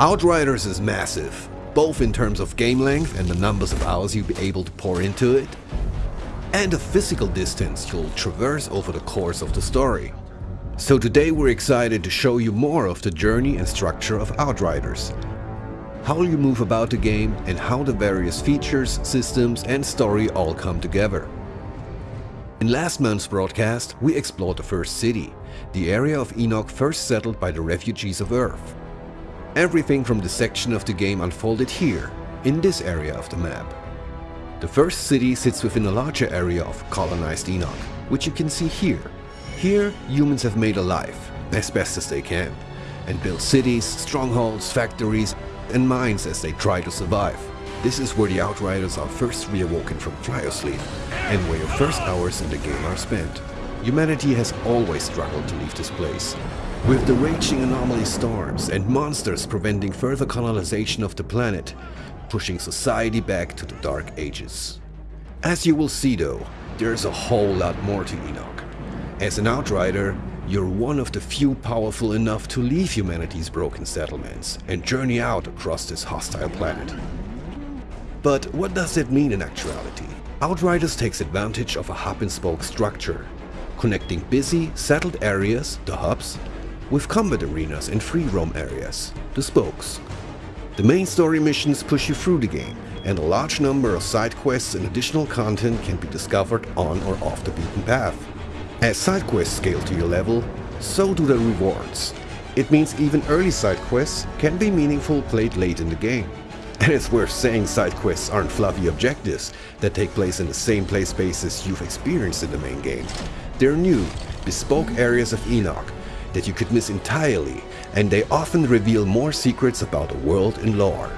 Outriders is massive, both in terms of game length and the numbers of hours you'll be able to pour into it, and the physical distance you'll traverse over the course of the story. So today we're excited to show you more of the journey and structure of Outriders, how you move about the game and how the various features, systems and story all come together. In last month's broadcast, we explored the first city, the area of Enoch first settled by the refugees of Earth. Everything from the section of the game unfolded here, in this area of the map. The first city sits within a larger area of colonized Enoch, which you can see here. Here, humans have made a life, as best as they can, and built cities, strongholds, factories and mines as they try to survive. This is where the Outriders are first reawoken from cryosleep, and where your first hours in the game are spent. Humanity has always struggled to leave this place, with the raging anomaly storms and monsters preventing further colonization of the planet, pushing society back to the Dark Ages. As you will see though, there's a whole lot more to Enoch. As an Outrider, you're one of the few powerful enough to leave humanity's broken settlements and journey out across this hostile planet. But what does that mean in actuality? Outriders takes advantage of a hub-and-spoke structure, connecting busy, settled areas, the hubs, with combat arenas and free roam areas, the spokes. The main story missions push you through the game, and a large number of side quests and additional content can be discovered on or off the beaten path. As side quests scale to your level, so do the rewards. It means even early side quests can be meaningful played late in the game. And it's worth saying side quests aren't fluffy objectives that take place in the same play spaces you've experienced in the main game. They're new, bespoke areas of Enoch that you could miss entirely, and they often reveal more secrets about the world and lore.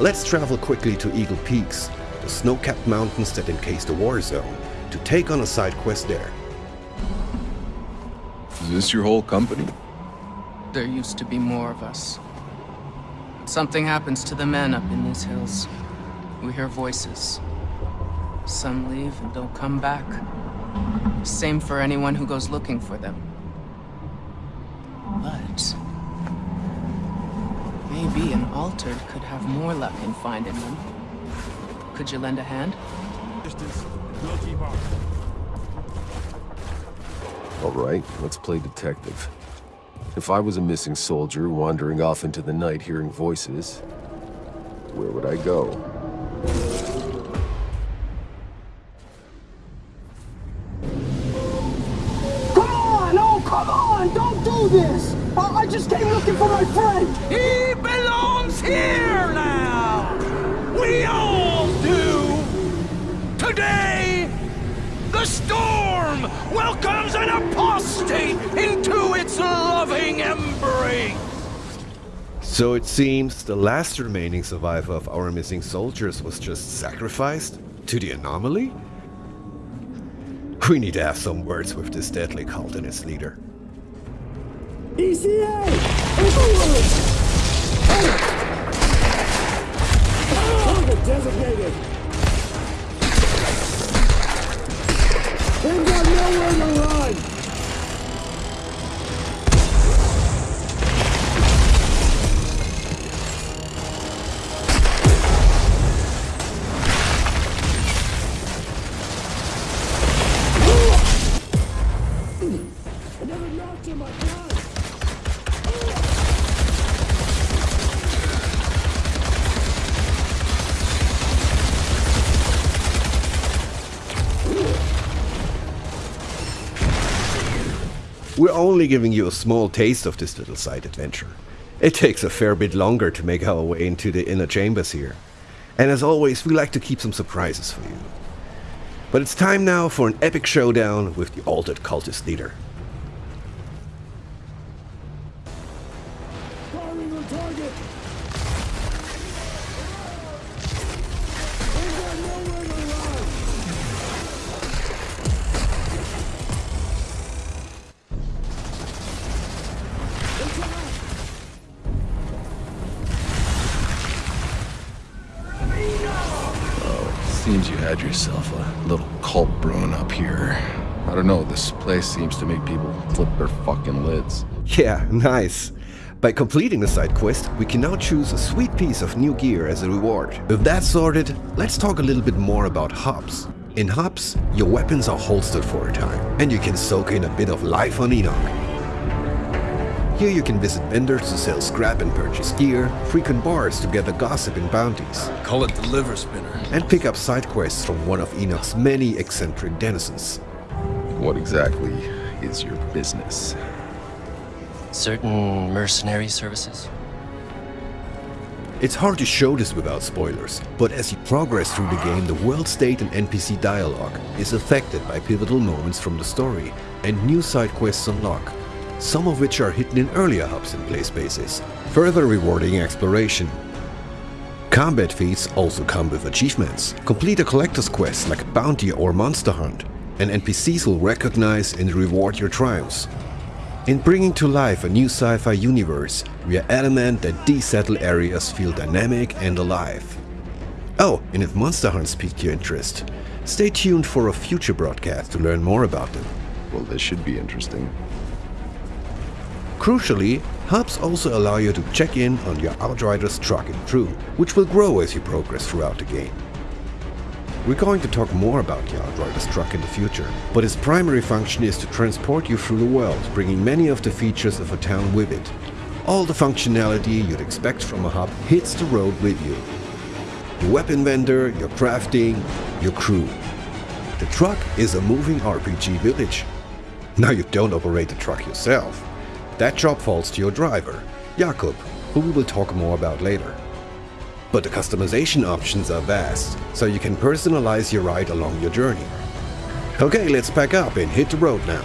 Let's travel quickly to Eagle Peaks, the snow-capped mountains that encase the war zone, to take on a side quest there. Is this your whole company? There used to be more of us. Something happens to the men up in these hills. We hear voices. Some leave and don't come back. Same for anyone who goes looking for them. But... Maybe an altered could have more luck in finding them. Could you lend a hand? All right, let's play detective. If I was a missing soldier wandering off into the night hearing voices, where would I go? Just came looking for my friend! He belongs here now! We all do! Today, the storm welcomes an apostate into its loving embrace! So it seems the last remaining survivor of our missing soldiers was just sacrificed to the anomaly? We need to have some words with this deadly cult and its leader. ECA! Overload! Oh. Target oh. oh. designated! They've got nowhere to run! We're only giving you a small taste of this little side adventure. It takes a fair bit longer to make our way into the inner chambers here. And as always, we like to keep some surprises for you. But it's time now for an epic showdown with the altered cultist leader. Firing had yourself a little cult brewing up here. I don't know, this place seems to make people flip their fucking lids. Yeah, nice. By completing the side quest, we can now choose a sweet piece of new gear as a reward. With that sorted, let's talk a little bit more about hubs. In hubs, your weapons are holstered for a time, and you can soak in a bit of life on Enoch. Here you can visit vendors to sell scrap and purchase gear, frequent bars to gather gossip and bounties, Call it the liver spinner. and pick up side quests from one of Enoch's many eccentric denizens. What exactly is your business? Certain mercenary services? It's hard to show this without spoilers, but as you progress through the game, the world state and NPC dialogue is affected by pivotal moments from the story, and new side quests unlock, some of which are hidden in earlier hubs and play spaces, further rewarding exploration. Combat feats also come with achievements. Complete a collector's quest like a bounty or monster hunt, and NPCs will recognize and reward your triumphs. In bringing to life a new sci-fi universe, we are adamant that these settled areas feel dynamic and alive. Oh, and if monster hunts piqued your interest, stay tuned for a future broadcast to learn more about them. Well, this should be interesting. Crucially, hubs also allow you to check in on your Outrider's truck and crew, which will grow as you progress throughout the game. We're going to talk more about the Outrider's truck in the future, but its primary function is to transport you through the world, bringing many of the features of a town with it. All the functionality you'd expect from a hub hits the road with you. Your weapon vendor, your crafting, your crew. The truck is a moving RPG village. Now you don't operate the truck yourself. That job falls to your driver, Jakub, who we will talk more about later. But the customization options are vast, so you can personalize your ride along your journey. Okay, let's pack up and hit the road now.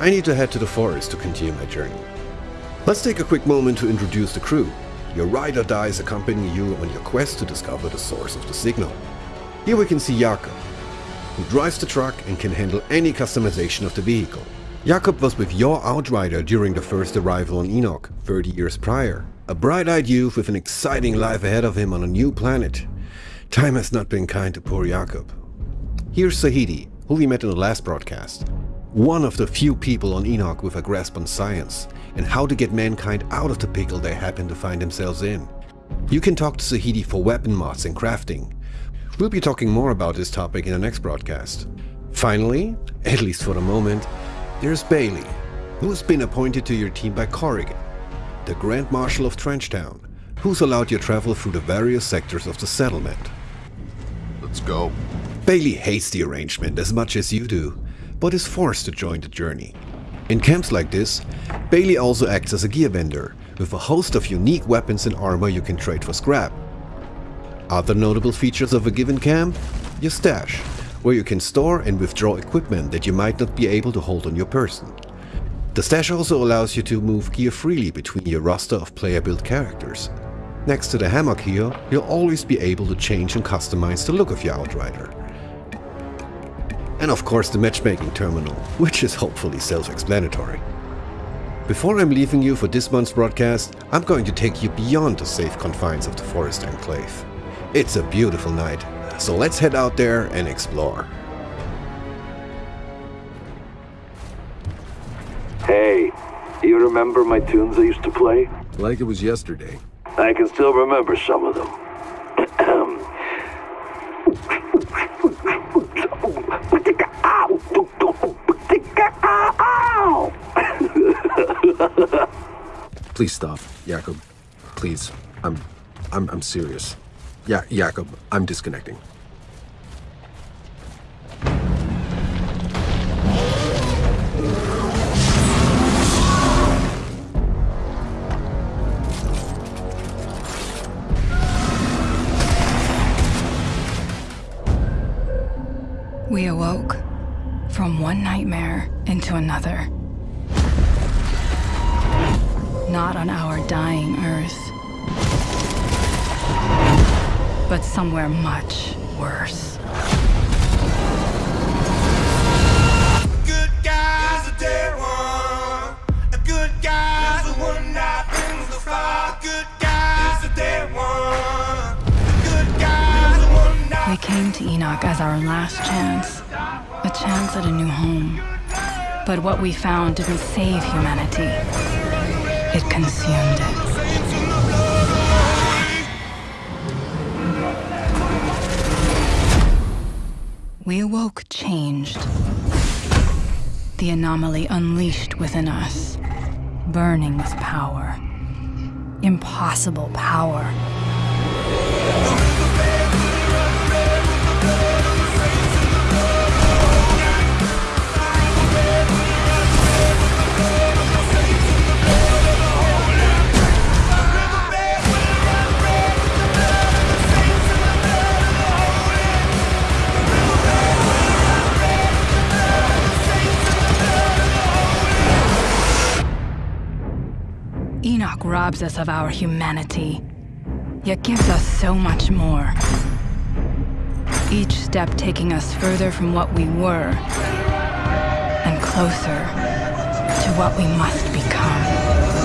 I need to head to the forest to continue my journey. Let's take a quick moment to introduce the crew. Your ride or dies accompany you on your quest to discover the source of the signal. Here we can see Jakub, who drives the truck and can handle any customization of the vehicle. Jakub was with your Outrider during the first arrival on Enoch 30 years prior. A bright-eyed youth with an exciting life ahead of him on a new planet. Time has not been kind to poor Jakub. Here's Zahedi, who we met in the last broadcast. One of the few people on Enoch with a grasp on science and how to get mankind out of the pickle they happen to find themselves in. You can talk to Zahedi for weapon mods and crafting. We'll be talking more about this topic in the next broadcast. Finally, at least for the moment, there's Bailey, who has been appointed to your team by Corrigan, the Grand Marshal of Trenchtown, who's allowed your travel through the various sectors of the settlement. Let's go. Bailey hates the arrangement as much as you do, but is forced to join the journey. In camps like this, Bailey also acts as a gear vendor, with a host of unique weapons and armor you can trade for scrap. Other notable features of a given camp? Your stash, where you can store and withdraw equipment that you might not be able to hold on your person. The stash also allows you to move gear freely between your roster of player-built characters. Next to the hammock here, you'll always be able to change and customize the look of your Outrider. And of course the matchmaking terminal, which is hopefully self-explanatory. Before I'm leaving you for this month's broadcast, I'm going to take you beyond the safe confines of the Forest Enclave. It's a beautiful night, so let's head out there and explore. Hey, you remember my tunes I used to play? Like it was yesterday. I can still remember some of them. Please stop, Jakub. Please. I'm I'm I'm serious. Yeah, Jakub, I'm disconnecting. From one nightmare into another. Not on our dying Earth, but somewhere much worse. Good guy's a dead one. A good guy's the one that brings the fire. Good guy's a dead one. A good guy's the one that We came to Enoch as our last chance, chance at a new home. But what we found didn't save humanity. It consumed it. We awoke changed. The anomaly unleashed within us, burning with power. Impossible power. Robs us of our humanity, yet gives us so much more. Each step taking us further from what we were, and closer to what we must become.